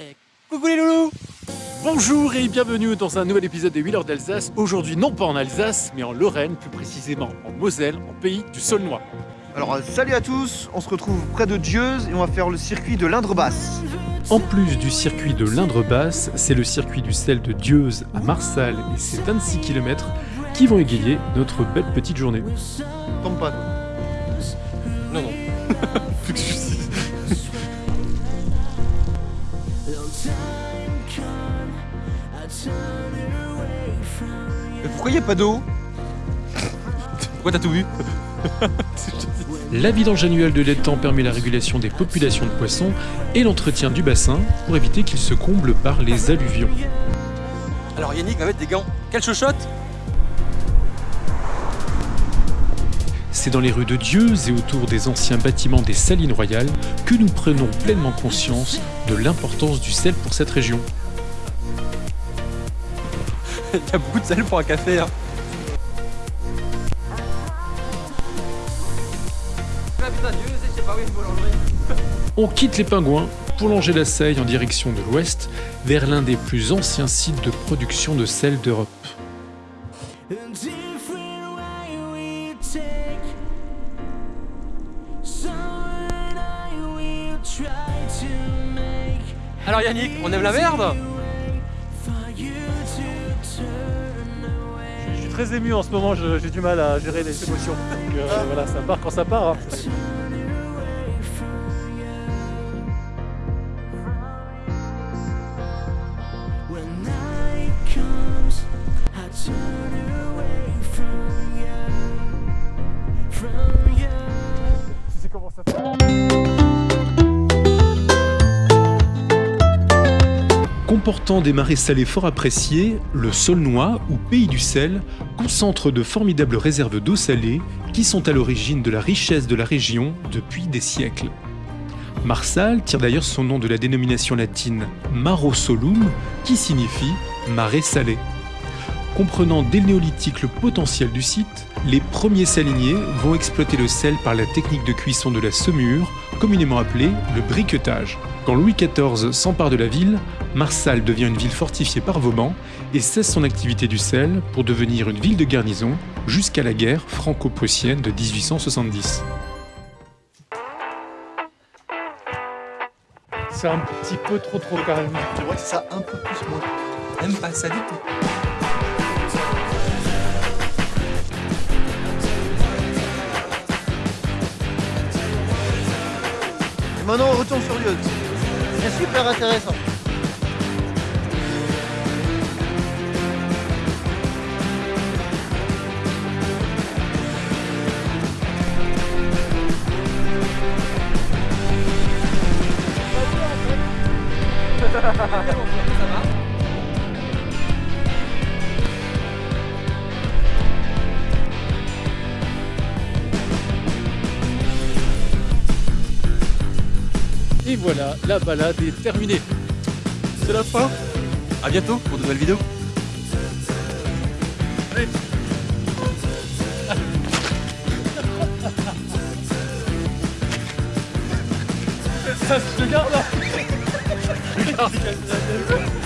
Et coucou les loulous Bonjour et bienvenue dans un nouvel épisode des Wheelers d'Alsace. Aujourd'hui non pas en Alsace, mais en Lorraine, plus précisément en Moselle, en pays du Saulnois. Alors euh, salut à tous, on se retrouve près de Dieuze et on va faire le circuit de l'Indre-Basse. En plus du circuit de l'Indre-Basse, c'est le circuit du sel de Dieuze à Marsal et c'est 26 km qui vont égayer notre belle petite journée. Tombe pas. Non, non. Mais pourquoi il a pas d'eau Pourquoi t'as tout vu La vidange annuelle de l'étang permet la régulation des populations de poissons et l'entretien du bassin pour éviter qu'il se comble par les alluvions. Alors Yannick va mettre des gants. Quelle chochotte C'est dans les rues de Dieuze et autour des anciens bâtiments des Salines Royales que nous prenons pleinement conscience de l'importance du sel pour cette région. Il y a beaucoup de sel pour un café. Hein. On quitte les pingouins pour longer la Seille en direction de l'ouest vers l'un des plus anciens sites de production de sel d'Europe. Alors Yannick, on aime la merde? Très ému en ce moment, j'ai du mal à gérer les émotions. Donc euh, voilà, ça part quand ça part. hein. Tu sais comment ça fait Comportant des marais salés fort appréciés, le Saulnois, ou Pays du sel, concentre de formidables réserves d'eau salée qui sont à l'origine de la richesse de la région depuis des siècles. Marsal tire d'ailleurs son nom de la dénomination latine Maro Solum, qui signifie marais salé. Comprenant dès le néolithique le potentiel du site, les premiers saliniers vont exploiter le sel par la technique de cuisson de la saumure, communément appelée le briquetage. Quand Louis XIV s'empare de la ville, Marsal devient une ville fortifiée par Vauban et cesse son activité du sel pour devenir une ville de garnison jusqu'à la guerre franco-prussienne de 1870. C'est un petit peu trop trop calme. Que ça un peu plus moins. Aime pas ça du tout. Maintenant on retourne sur Dieuze. C'est super intéressant. Et voilà, la balade est terminée. C'est la fin. À bientôt pour de nouvelles vidéos. Ça, je te garde là